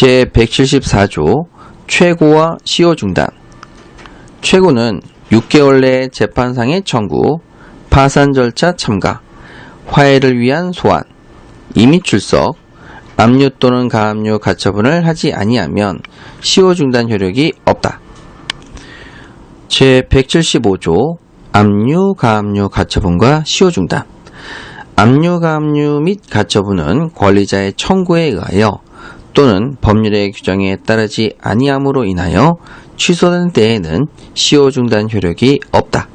제174조 최고와 시효 중단 최고는 6개월 내 재판상의 청구, 파산 절차 참가, 화해를 위한 소환, 임의 출석, 압류 또는 가압류 가처분을 하지 아니하면 시효 중단 효력이 없다. 제175조 압류, 가압류 가처분과 시효 중단 압류, 가압류 및 가처분은 권리자의 청구에 의하여 또는 법률의 규정에 따르지 아니함으로 인하여 취소된 때에는 시효 중단 효력이 없다.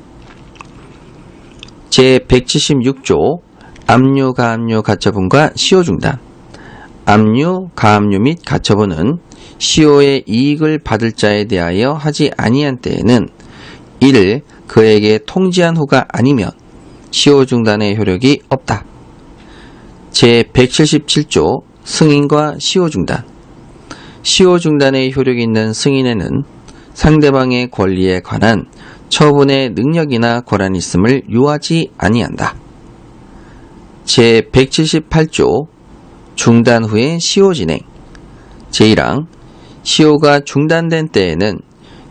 제176조 압류, 가압류 가처분과 시효 중단 압류, 가압류 및 가처분은 시효의 이익을 받을 자에 대하여 하지 아니한 때에는 1. 그에게 통지한 후가 아니면 시효 중단의 효력이 없다. 제177조 승인과 시효 중단 시효 중단의 효력이 있는 승인에는 상대방의 권리에 관한 처분의 능력이나 권한이 있음을 요하지 아니한다. 제178조 중단 후의 시효 진행 제1항 시효가 중단된 때에는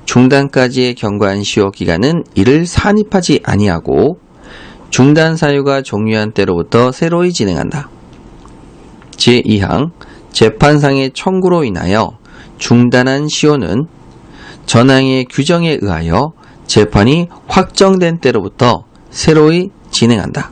중단까지의 경과한 시효 기간은 이를 산입하지 아니하고 중단 사유가 종료한 때로부터 새로이 진행한다. 제2항 재판상의 청구로 인하여 중단한 시효는 전항의 규정에 의하여 재판이 확정된 때로부터 새로이 진행한다.